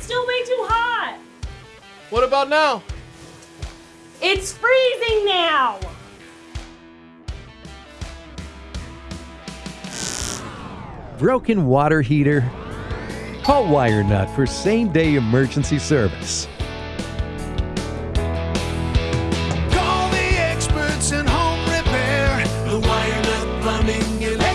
It's still way too hot. What about now? It's freezing now. Broken water heater. Call Wire Nut for same day emergency service. Call the experts in home repair, the Wirenut Plumbing